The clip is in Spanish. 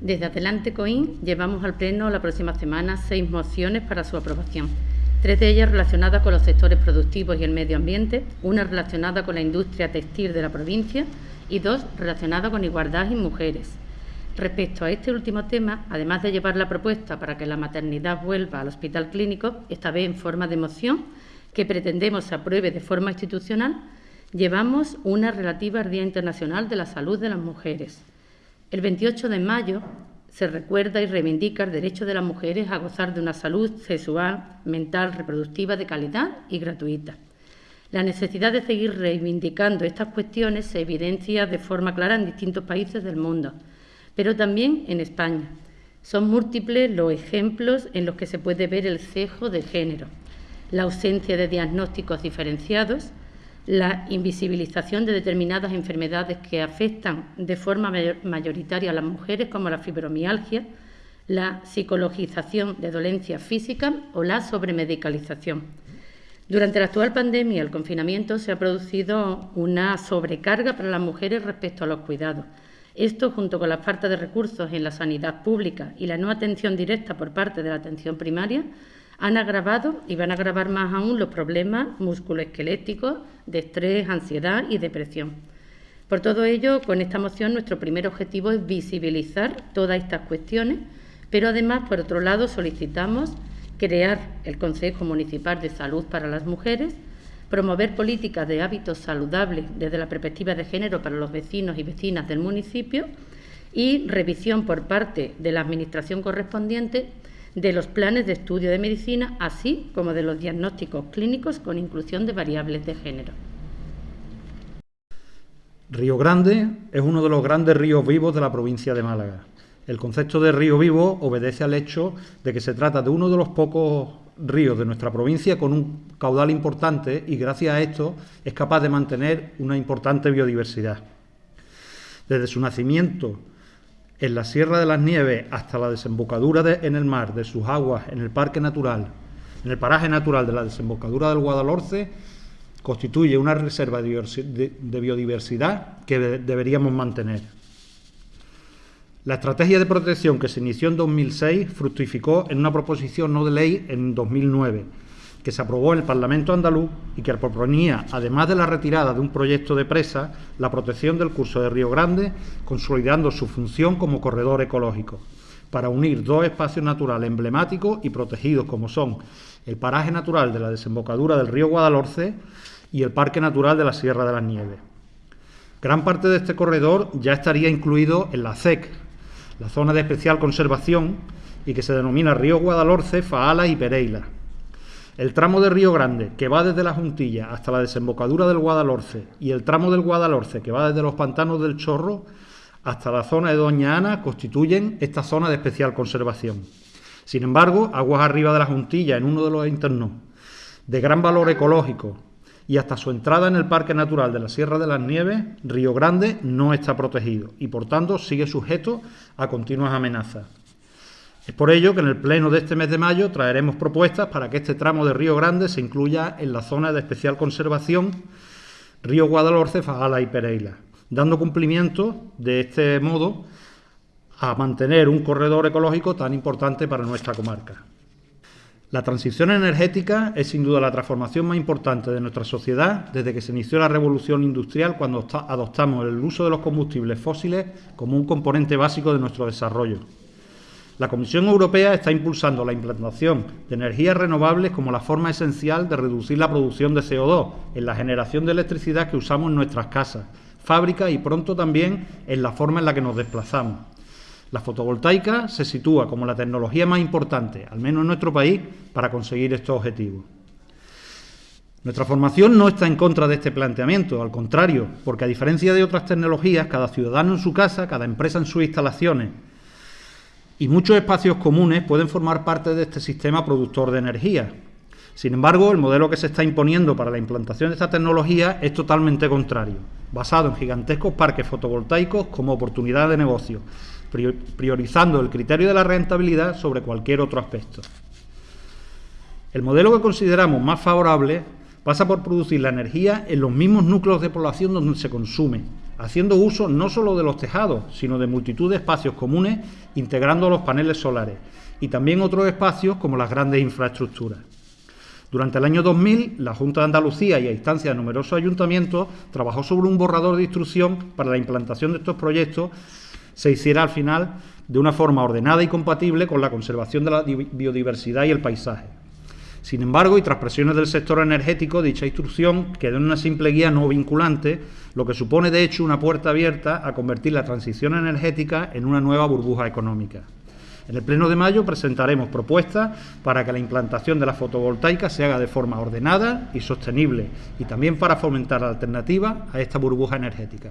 Desde Adelante Coín llevamos al Pleno la próxima semana seis mociones para su aprobación. Tres de ellas relacionadas con los sectores productivos y el medio ambiente, una relacionada con la industria textil de la provincia y dos relacionadas con igualdad y mujeres. Respecto a este último tema, además de llevar la propuesta para que la maternidad vuelva al hospital clínico, esta vez en forma de moción, que pretendemos se apruebe de forma institucional, llevamos una relativa al Día Internacional de la Salud de las Mujeres. El 28 de mayo se recuerda y reivindica el derecho de las mujeres a gozar de una salud sexual, mental, reproductiva de calidad y gratuita. La necesidad de seguir reivindicando estas cuestiones se evidencia de forma clara en distintos países del mundo, pero también en España. Son múltiples los ejemplos en los que se puede ver el cejo de género, la ausencia de diagnósticos diferenciados, la invisibilización de determinadas enfermedades que afectan de forma mayoritaria a las mujeres, como la fibromialgia, la psicologización de dolencias físicas o la sobremedicalización. Durante la actual pandemia, el confinamiento, se ha producido una sobrecarga para las mujeres respecto a los cuidados. Esto, junto con la falta de recursos en la sanidad pública y la no atención directa por parte de la atención primaria, han agravado y van a agravar más aún los problemas musculoesqueléticos de estrés, ansiedad y depresión. Por todo ello, con esta moción nuestro primer objetivo es visibilizar todas estas cuestiones, pero además, por otro lado, solicitamos crear el Consejo Municipal de Salud para las Mujeres, promover políticas de hábitos saludables desde la perspectiva de género para los vecinos y vecinas del municipio y revisión por parte de la Administración correspondiente de los planes de estudio de medicina, así como de los diagnósticos clínicos con inclusión de variables de género. Río Grande es uno de los grandes ríos vivos de la provincia de Málaga. El concepto de río vivo obedece al hecho de que se trata de uno de los pocos ríos de nuestra provincia con un caudal importante y gracias a esto es capaz de mantener una importante biodiversidad. Desde su nacimiento en la Sierra de las Nieves hasta la desembocadura en el mar de sus aguas en el Parque Natural, en el paraje natural de la desembocadura del Guadalhorce, constituye una reserva de biodiversidad que deberíamos mantener. La estrategia de protección que se inició en 2006 fructificó en una proposición no de ley en 2009 que se aprobó en el Parlamento andaluz y que proponía, además de la retirada de un proyecto de presa, la protección del curso de Río Grande, consolidando su función como corredor ecológico, para unir dos espacios naturales emblemáticos y protegidos como son el paraje natural de la desembocadura del río Guadalhorce y el Parque Natural de la Sierra de las Nieves. Gran parte de este corredor ya estaría incluido en la CEC, la zona de especial conservación, y que se denomina Río Guadalhorce, Faala y Pereila. El tramo de Río Grande, que va desde la Juntilla hasta la desembocadura del Guadalhorce, y el tramo del Guadalhorce, que va desde los pantanos del Chorro hasta la zona de Doña Ana, constituyen esta zona de especial conservación. Sin embargo, aguas arriba de la Juntilla, en uno de los internos, de gran valor ecológico, y hasta su entrada en el Parque Natural de la Sierra de las Nieves, Río Grande no está protegido y por tanto sigue sujeto a continuas amenazas. Es por ello que en el pleno de este mes de mayo traeremos propuestas para que este tramo de Río Grande se incluya en la zona de especial conservación Río Guadalhorce, Fagala y Pereira, dando cumplimiento de este modo a mantener un corredor ecológico tan importante para nuestra comarca. La transición energética es sin duda la transformación más importante de nuestra sociedad desde que se inició la revolución industrial cuando adoptamos el uso de los combustibles fósiles como un componente básico de nuestro desarrollo. La Comisión Europea está impulsando la implantación de energías renovables como la forma esencial de reducir la producción de CO2 en la generación de electricidad que usamos en nuestras casas, fábricas y pronto también en la forma en la que nos desplazamos. La fotovoltaica se sitúa como la tecnología más importante, al menos en nuestro país, para conseguir estos objetivos. Nuestra formación no está en contra de este planteamiento, al contrario, porque a diferencia de otras tecnologías, cada ciudadano en su casa, cada empresa en sus instalaciones, y muchos espacios comunes pueden formar parte de este sistema productor de energía. Sin embargo, el modelo que se está imponiendo para la implantación de esta tecnología es totalmente contrario, basado en gigantescos parques fotovoltaicos como oportunidad de negocio, priorizando el criterio de la rentabilidad sobre cualquier otro aspecto. El modelo que consideramos más favorable pasa por producir la energía en los mismos núcleos de población donde se consume, haciendo uso no solo de los tejados, sino de multitud de espacios comunes, integrando los paneles solares y también otros espacios como las grandes infraestructuras. Durante el año 2000, la Junta de Andalucía y a instancia de numerosos ayuntamientos trabajó sobre un borrador de instrucción para la implantación de estos proyectos se hiciera al final de una forma ordenada y compatible con la conservación de la biodiversidad y el paisaje. Sin embargo, y tras presiones del sector energético, dicha instrucción quedó en una simple guía no vinculante, lo que supone de hecho una puerta abierta a convertir la transición energética en una nueva burbuja económica. En el Pleno de mayo presentaremos propuestas para que la implantación de la fotovoltaica se haga de forma ordenada y sostenible y también para fomentar alternativas a esta burbuja energética.